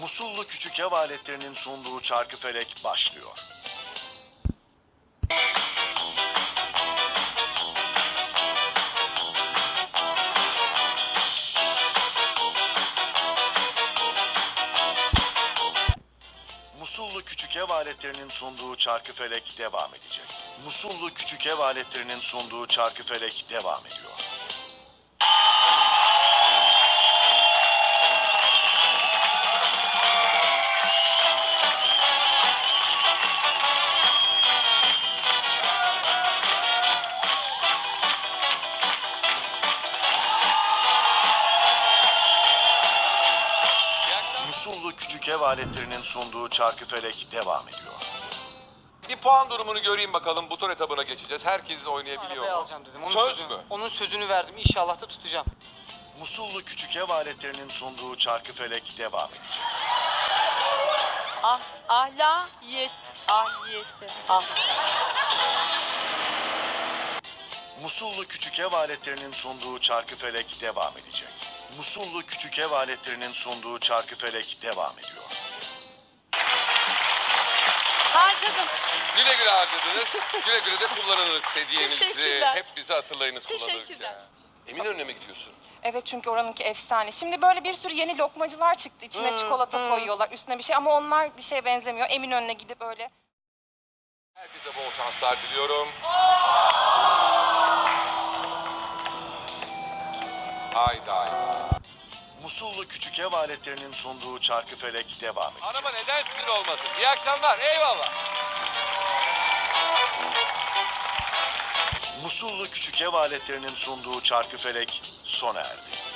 Musullu küçük ev aletlerinin sunduğu çarkıfelek başlıyor. Musullu küçük ev aletlerinin sunduğu çarkıfelek devam edecek. Musullu küçük ev aletlerinin sunduğu çarkıfelek devam ediyor. Musullu küçük ev aletlerinin sunduğu çarkıfelek devam ediyor. Bir puan durumunu göreyim bakalım. Buton etabına geçeceğiz. Herkes oynayabiliyor mu? alacağım dedim. Onun Söz sözünü, mü? Onun sözünü verdim. İnşallah da tutacağım. Musullu küçük ev aletlerinin sunduğu çarkıfelek devam edecek. Ah, ahliyet, ahliyeti. Ah. Musullu küçük ev aletlerinin sunduğu çarkıfelek devam edecek. Musullu küçük ev aletlerinin sunduğu çarkıfelek devam ediyor. Harcadım. Güle güle harcadınız. güle güle de kullanırız hediyenizi. Teşekkürler. Hep bizi hatırlayınız kullanırken. Teşekkürler. Eminönü'ne mi gidiyorsun? Evet çünkü oranınki efsane. Şimdi böyle bir sürü yeni lokmacılar çıktı. İçine çikolata koyuyorlar, üstüne bir şey ama onlar bir şeye benzemiyor. Eminönü'ne gidip öyle Herkese bol şanslar diliyorum. Haydi haydi. Musullu küçük ev aletlerinin sunduğu çarkıfelek devam ediyor. Araba neden sizin olmasın? İyi akşamlar. Eyvallah. Musullu küçük ev aletlerinin sunduğu çarkıfelek sona erdi.